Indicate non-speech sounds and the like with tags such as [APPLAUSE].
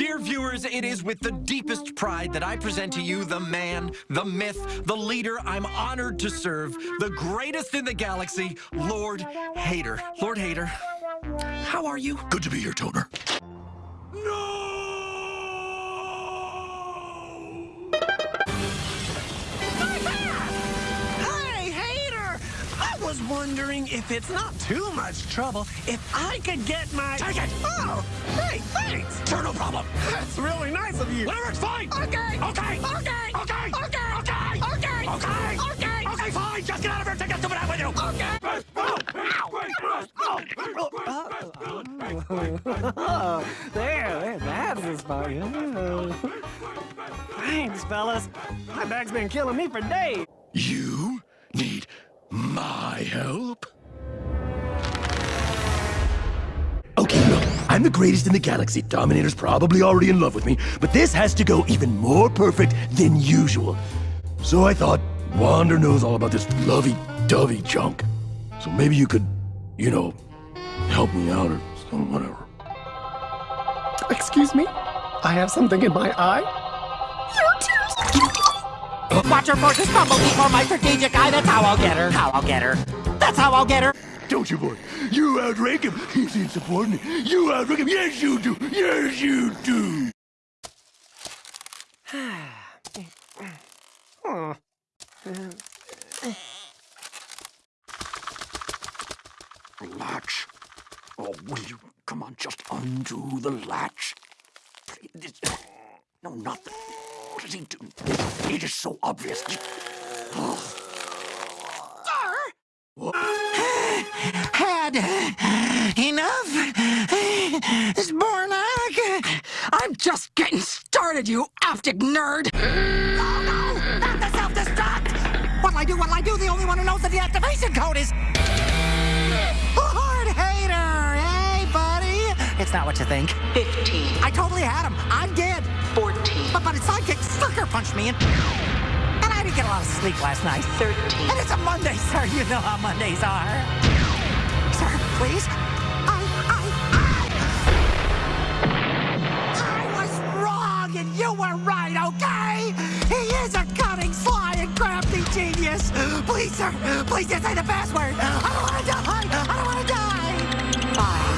Dear viewers, it is with the deepest pride that I present to you the man, the myth, the leader I'm honored to serve, the greatest in the galaxy, Lord Hater. Lord Hater, how are you? Good to be here, Toner. Hey, wondering if it's not too much trouble if I could get my... Take it! Oh, hey, thanks! Sure, no problem. That's really nice of you. Whatever, it's fine. Okay. Okay. Okay. Okay. Okay. Okay. Okay. Okay. Okay. Okay, fine. Just get out of here. Take that stupid hat with you. Okay. [LAUGHS] there, there, that's the spot. Thanks, fellas. My back's been killing me for days. You need my help? Okay, look, I'm the greatest in the galaxy. Dominator's probably already in love with me, but this has to go even more perfect than usual. So I thought, Wander knows all about this lovey-dovey junk. So maybe you could, you know, help me out or some whatever. Excuse me? I have something in my eye? Watch her forces crumble before my strategic eye. That's how I'll get her. How I'll get her. That's how I'll get her. Don't you, boy? You outrank him. He's insubordinate. You outrank him. Yes, you do. Yes, you do. [SIGHS] Latch. Oh, will you come on? Just undo the latch. No, not the. What he do? It is so obvious. Had enough? Spornak? I'm just getting started, you optic nerd. Oh no! Not the self-destruct! What'll I do? What'll I do? The only one who knows that the activation code is. Lord Hater! Hey, buddy! It's not what you think. 15, I totally had him. I'm dead. 14, But, but his sidekick Parker punched me in. And I didn't get a lot of sleep last night. 13. And it's a Monday, [LAUGHS] sir. You know how Mondays are. Sir, please. I, I, I, I was wrong and you were right, okay? He is a cunning, sly, and crafty genius. Please, sir, please just say the password. I don't want to die. I don't want to die. Bye.